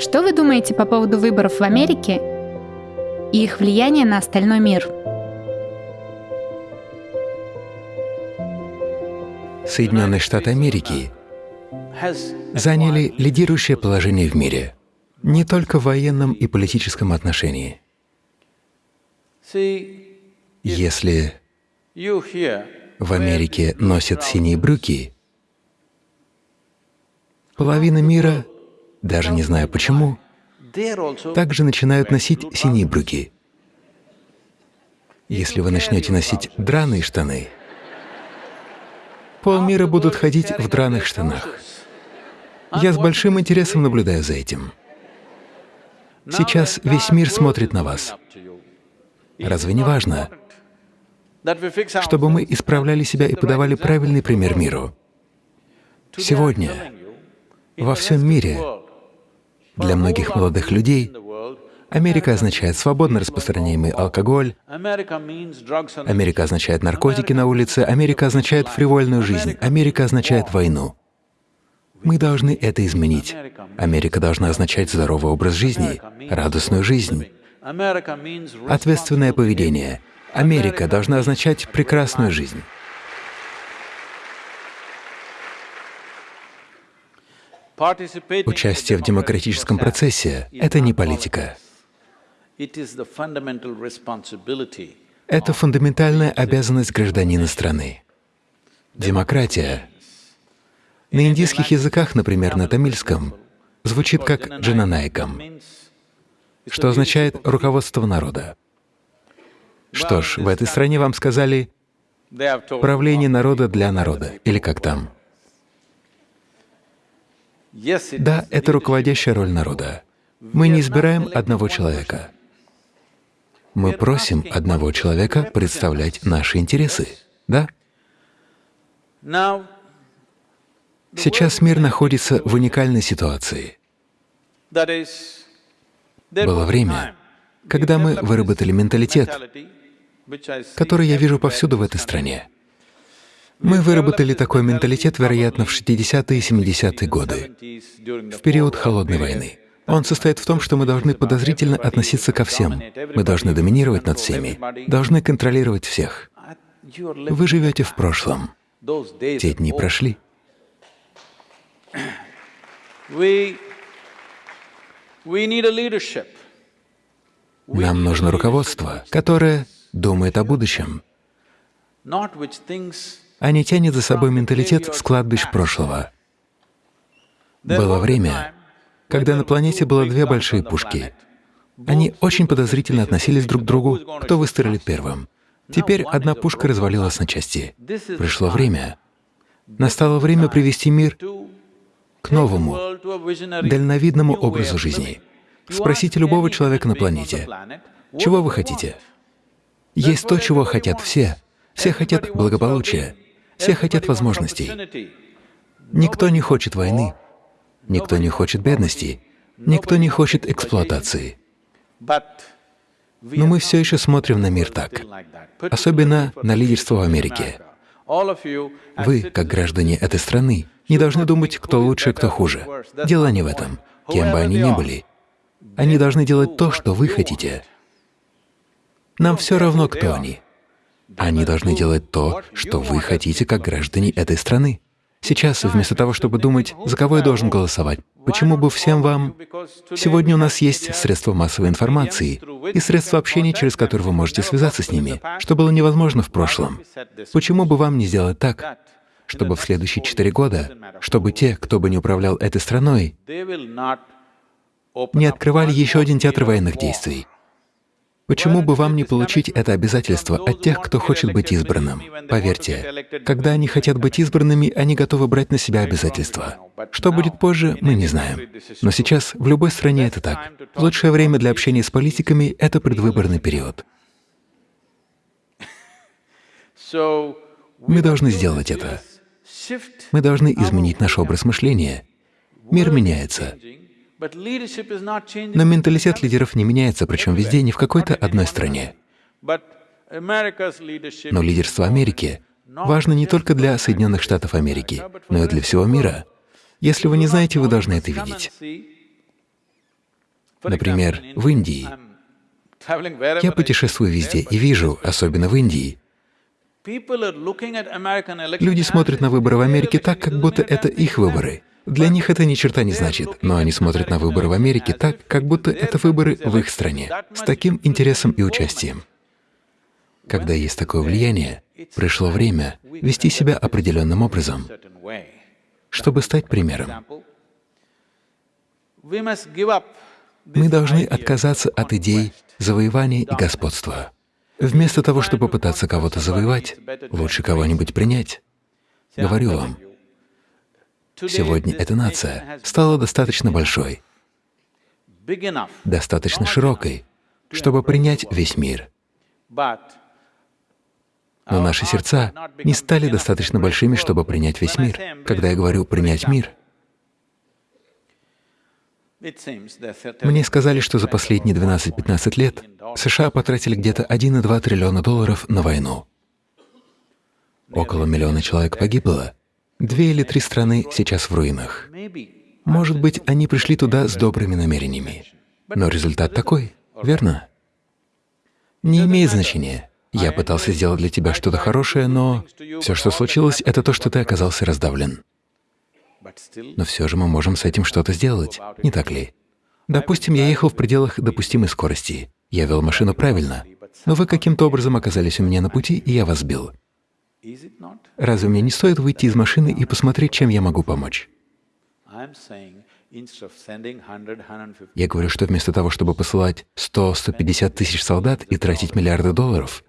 Что вы думаете по поводу выборов в Америке и их влияния на остальной мир? Соединенные Штаты Америки заняли лидирующее положение в мире, не только в военном и политическом отношении. Если в Америке носят синие брюки, половина мира, даже не знаю почему, также начинают носить синие брюки. Если вы начнете носить драные штаны, полмира будут ходить в драных штанах. Я с большим интересом наблюдаю за этим. Сейчас весь мир смотрит на вас. Разве не важно, чтобы мы исправляли себя и подавали правильный пример миру? Сегодня во всем мире для многих молодых людей Америка означает свободно распространяемый алкоголь, Америка означает наркотики на улице, Америка означает фривольную жизнь, Америка означает войну. Мы должны это изменить. Америка должна означать здоровый образ жизни, радостную жизнь, ответственное поведение. Америка должна означать прекрасную жизнь. Участие в демократическом процессе — это не политика. Это фундаментальная обязанность гражданина страны. Демократия на индийских языках, например, на тамильском, звучит как «джананайкам», что означает «руководство народа». Что ж, в этой стране вам сказали «правление народа для народа» или как там. Да, это руководящая роль народа. Мы не избираем одного человека. Мы просим одного человека представлять наши интересы, да? Сейчас мир находится в уникальной ситуации. Было время, когда мы выработали менталитет, который я вижу повсюду в этой стране. Мы выработали такой менталитет, вероятно, в 60-е и 70-е годы, в период Холодной войны. Он состоит в том, что мы должны подозрительно относиться ко всем. Мы должны доминировать над всеми, должны контролировать всех. Вы живете в прошлом. Те дни прошли. Нам нужно руководство, которое думает о будущем, не тянет за собой менталитет с кладбищ прошлого. Было время, когда на планете было две большие пушки. Они очень подозрительно относились друг к другу, кто выстрелит первым. Теперь одна пушка развалилась на части. Пришло время. Настало время привести мир к новому, дальновидному образу жизни. Спросите любого человека на планете, чего вы хотите? Есть то, чего хотят все. Все хотят благополучия, все хотят возможностей. Никто не хочет войны, никто не хочет бедности, никто не хочет эксплуатации. Но мы все еще смотрим на мир так, особенно на лидерство в Америке. Вы, как граждане этой страны, не должны думать, кто лучше, кто хуже. Дело не в этом, кем бы они ни были. Они должны делать то, что вы хотите. Нам все равно, кто они. Они должны делать то, что вы хотите, как граждане этой страны. Сейчас, вместо того, чтобы думать, за кого я должен голосовать, почему бы всем вам... Сегодня у нас есть средства массовой информации и средства общения, через которые вы можете связаться с ними, что было невозможно в прошлом. Почему бы вам не сделать так, чтобы в следующие четыре года, чтобы те, кто бы не управлял этой страной, не открывали еще один театр военных действий. Почему бы вам не получить это обязательство от тех, кто хочет быть избранным? Поверьте, когда они хотят быть избранными, они готовы брать на себя обязательства. Что будет позже, мы не знаем. Но сейчас в любой стране это так. Лучшее время для общения с политиками — это предвыборный период. Мы должны сделать это. Мы должны изменить наш образ мышления. Мир меняется. Но менталитет лидеров не меняется, причем везде, не в какой-то одной стране. Но лидерство Америки важно не только для Соединенных Штатов Америки, но и для всего мира. Если вы не знаете, вы должны это видеть. Например, в Индии. Я путешествую везде и вижу, особенно в Индии, люди смотрят на выборы в Америке так, как будто это их выборы. Для них это ни черта не значит, но они смотрят на выборы в Америке так, как будто это выборы в их стране, с таким интересом и участием. Когда есть такое влияние, пришло время вести себя определенным образом, чтобы стать примером. Мы должны отказаться от идей завоевания и господства. Вместо того, чтобы пытаться кого-то завоевать, лучше кого-нибудь принять. Говорю вам, сегодня эта нация стала достаточно большой, достаточно широкой, чтобы принять весь мир. Но наши сердца не стали достаточно большими, чтобы принять весь мир. Когда я говорю «принять мир», мне сказали, что за последние 12-15 лет США потратили где-то 1,2 триллиона долларов на войну. Около миллиона человек погибло. Две или три страны сейчас в руинах. Может быть, они пришли туда с добрыми намерениями. Но результат такой, верно? Не имеет значения. Я пытался сделать для тебя что-то хорошее, но все, что случилось, это то, что ты оказался раздавлен. Но все же мы можем с этим что-то сделать, не так ли? Допустим, я ехал в пределах допустимой скорости. Я вел машину правильно, но вы каким-то образом оказались у меня на пути, и я вас сбил. Разве мне не стоит выйти из машины и посмотреть, чем я могу помочь? Я говорю, что вместо того, чтобы посылать 100-150 тысяч солдат и тратить миллиарды долларов,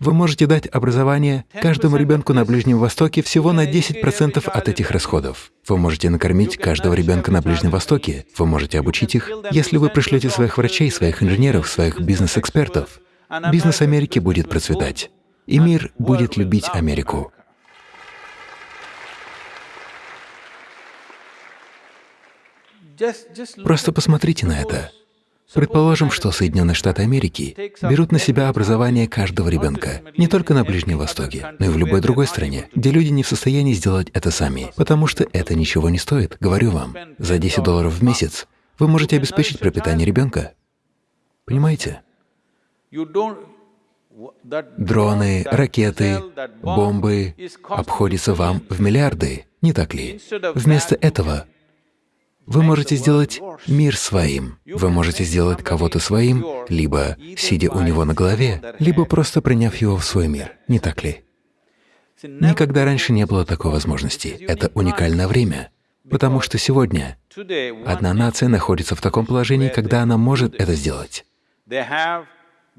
вы можете дать образование каждому ребенку на Ближнем Востоке всего на 10% от этих расходов. Вы можете накормить каждого ребенка на Ближнем Востоке, вы можете обучить их. Если вы пришлете своих врачей, своих инженеров, своих бизнес-экспертов, бизнес Америки будет процветать, и мир будет любить Америку. Просто посмотрите на это. Предположим, что Соединенные Штаты Америки берут на себя образование каждого ребенка, не только на Ближнем Востоке, но и в любой другой стране, где люди не в состоянии сделать это сами, потому что это ничего не стоит, говорю вам. За 10 долларов в месяц вы можете обеспечить пропитание ребенка. Понимаете? Дроны, ракеты, бомбы обходятся вам в миллиарды, не так ли? Вместо этого вы можете сделать мир своим, вы можете сделать кого-то своим, либо сидя у него на голове, либо просто приняв его в свой мир, не так ли? Никогда раньше не было такой возможности. Это уникальное время, потому что сегодня одна нация находится в таком положении, когда она может это сделать.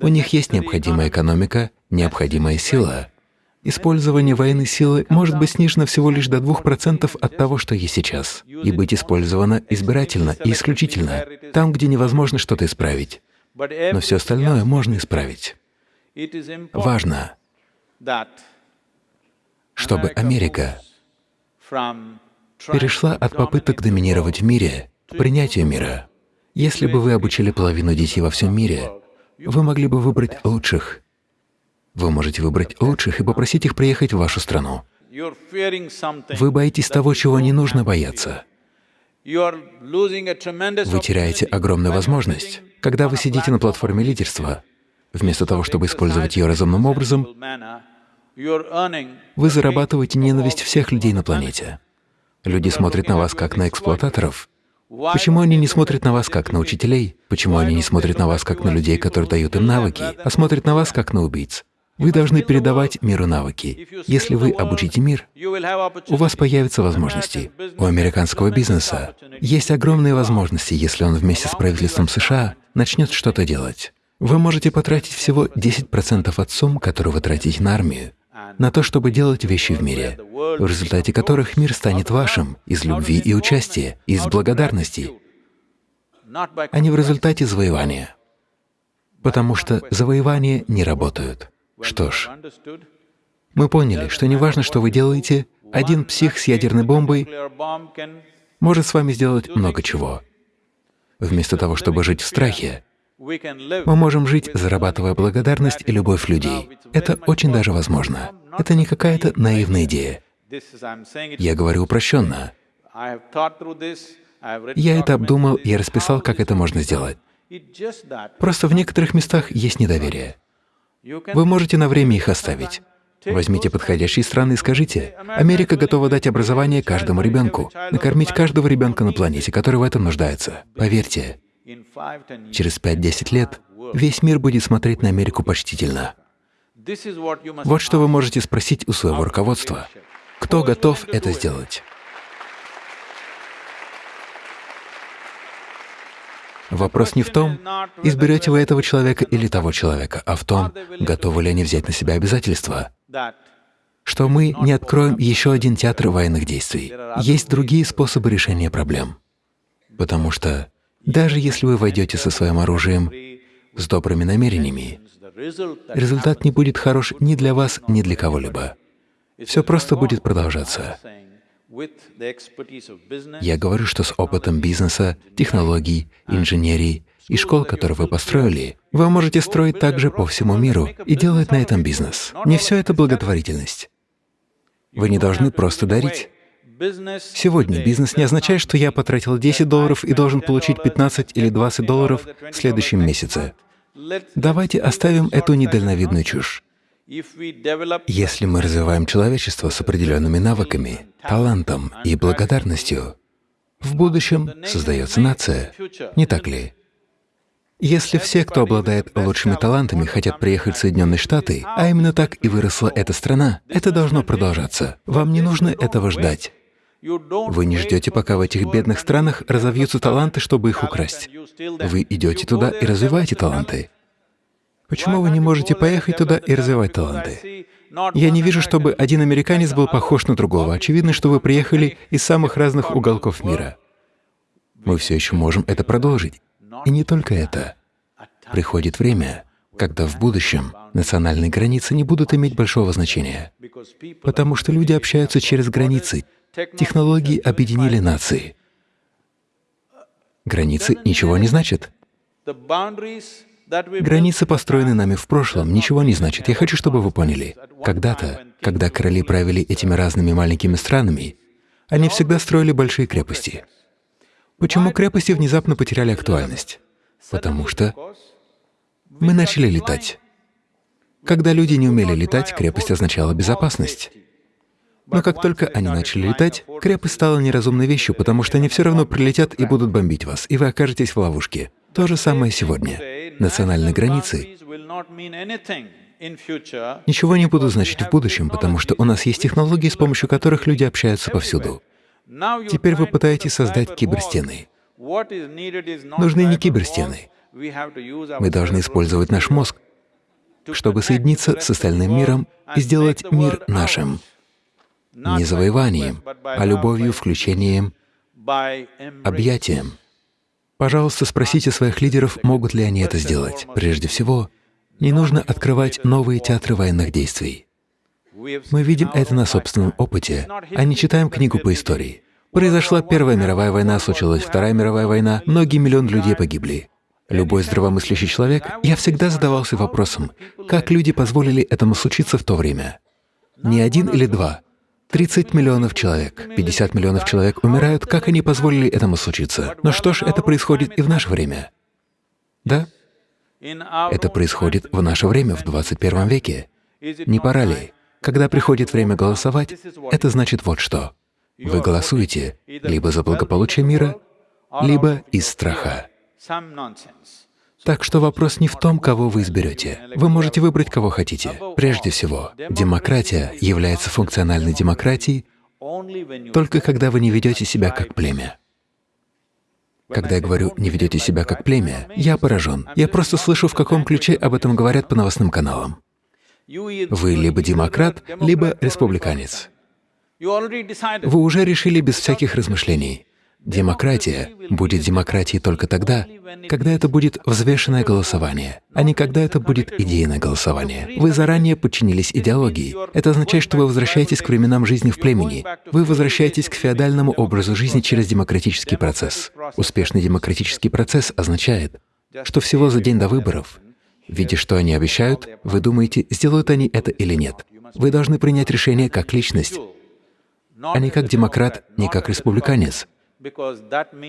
У них есть необходимая экономика, необходимая сила, Использование военной силы может быть снижено всего лишь до 2% от того, что есть сейчас, и быть использовано избирательно и исключительно, там, где невозможно что-то исправить. Но все остальное можно исправить. Важно, чтобы Америка перешла от попыток доминировать в мире к принятию мира. Если бы вы обучили половину детей во всем мире, вы могли бы выбрать лучших вы можете выбрать лучших и попросить их приехать в вашу страну. Вы боитесь того, чего не нужно бояться. Вы теряете огромную возможность. Когда вы сидите на платформе лидерства, вместо того, чтобы использовать ее разумным образом, вы зарабатываете ненависть всех людей на планете. Люди смотрят на вас как на эксплуататоров. Почему они не смотрят на вас как на учителей? Почему они не смотрят на вас как на людей, которые дают им навыки, а смотрят на вас как на убийц? Вы должны передавать миру навыки. Если вы обучите мир, у вас появятся возможности. У американского бизнеса есть огромные возможности, если он вместе с правительством США начнет что-то делать. Вы можете потратить всего 10% от сумм, которые вы тратите на армию, на то, чтобы делать вещи в мире, в результате которых мир станет вашим из любви и участия, из благодарности, а не в результате завоевания. Потому что завоевания не работают. Что ж, мы поняли, что неважно, что вы делаете, один псих с ядерной бомбой может с вами сделать много чего. Вместо того, чтобы жить в страхе, мы можем жить, зарабатывая благодарность и любовь людей. Это очень даже возможно. Это не какая-то наивная идея. Я говорю упрощенно. Я это обдумал, я расписал, как это можно сделать. Просто в некоторых местах есть недоверие. Вы можете на время их оставить. Возьмите подходящие страны и скажите, Америка готова дать образование каждому ребенку, накормить каждого ребенка на планете, который в этом нуждается. Поверьте, через 5-10 лет весь мир будет смотреть на Америку почтительно. Вот что вы можете спросить у своего руководства. Кто готов это сделать? Вопрос не в том, изберете вы этого человека или того человека, а в том, готовы ли они взять на себя обязательства. Что мы не откроем еще один театр военных действий. Есть другие способы решения проблем. Потому что даже если вы войдете со своим оружием с добрыми намерениями, результат не будет хорош ни для вас, ни для кого-либо. Все просто будет продолжаться. Я говорю, что с опытом бизнеса, технологий, инженерии и школ, которые вы построили, вы можете строить также по всему миру и делать на этом бизнес. Не все это благотворительность. Вы не должны просто дарить. Сегодня бизнес не означает, что я потратил 10 долларов и должен получить 15 или 20 долларов в следующем месяце. Давайте оставим эту недальновидную чушь. Если мы развиваем человечество с определенными навыками, талантом и благодарностью, в будущем создается нация, не так ли? Если все, кто обладает лучшими талантами, хотят приехать в Соединенные Штаты, а именно так и выросла эта страна, это должно продолжаться. Вам не нужно этого ждать. Вы не ждете, пока в этих бедных странах разовьются таланты, чтобы их украсть. Вы идете туда и развиваете таланты. Почему вы не можете поехать туда и развивать таланты? Я не вижу, чтобы один американец был похож на другого. Очевидно, что вы приехали из самых разных уголков мира. Мы все еще можем это продолжить. И не только это. Приходит время, когда в будущем национальные границы не будут иметь большого значения, потому что люди общаются через границы. Технологии объединили нации. Границы ничего не значат. Границы, построенные нами в прошлом, ничего не значат. Я хочу, чтобы вы поняли. Когда-то, когда короли правили этими разными маленькими странами, они всегда строили большие крепости. Почему крепости внезапно потеряли актуальность? Потому что мы начали летать. Когда люди не умели летать, крепость означала безопасность. Но как только они начали летать, крепость стала неразумной вещью, потому что они все равно прилетят и будут бомбить вас, и вы окажетесь в ловушке. То же самое сегодня. Национальные границы ничего не будут значить в будущем, потому что у нас есть технологии, с помощью которых люди общаются повсюду. Теперь вы пытаетесь создать киберстены. Нужны не киберстены. Мы должны использовать наш мозг, чтобы соединиться с остальным миром и сделать мир нашим. Не завоеванием, а любовью, включением, объятием. Пожалуйста, спросите своих лидеров, могут ли они это сделать. Прежде всего, не нужно открывать новые театры военных действий. Мы видим это на собственном опыте, а не читаем книгу по истории. Произошла Первая мировая война, случилась Вторая мировая война, многие миллионы людей погибли. Любой здравомыслящий человек, я всегда задавался вопросом, как люди позволили этому случиться в то время. Не один или два, 30 миллионов человек, 50 миллионов человек умирают, как они позволили этому случиться? Но что ж, это происходит и в наше время. Да? Это происходит в наше время, в 21 веке. Не пора ли? Когда приходит время голосовать, это значит вот что. Вы голосуете либо за благополучие мира, либо из страха. Так что вопрос не в том, кого вы изберете. Вы можете выбрать, кого хотите. Прежде всего, демократия является функциональной демократией только когда вы не ведете себя как племя. Когда я говорю «не ведете себя как племя», я поражен. Я просто слышу, в каком ключе об этом говорят по новостным каналам. Вы либо демократ, либо республиканец. Вы уже решили без всяких размышлений. Демократия будет демократией только тогда, когда это будет взвешенное голосование, а не когда это будет идейное голосование. Вы заранее подчинились идеологии. Это означает, что вы возвращаетесь к временам жизни в племени. Вы возвращаетесь к феодальному образу жизни через демократический процесс. Успешный демократический процесс означает, что всего за день до выборов, видя, что они обещают, вы думаете, сделают они это или нет. Вы должны принять решение как личность, а не как демократ, не как республиканец.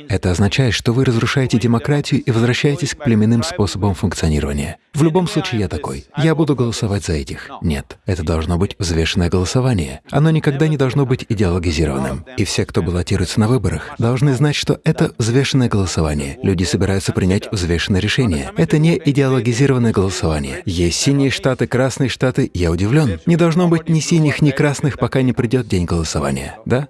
Это означает, что вы разрушаете демократию и возвращаетесь к племенным способам функционирования. В любом случае я такой. Я буду голосовать за этих. Нет, это должно быть взвешенное голосование. Оно никогда не должно быть идеологизированным. И все, кто баллотируется на выборах, должны знать, что это взвешенное голосование. Люди собираются принять взвешенное решение. Это не идеологизированное голосование. Есть синие штаты, красные штаты. Я удивлен. Не должно быть ни синих, ни красных, пока не придет день голосования. Да?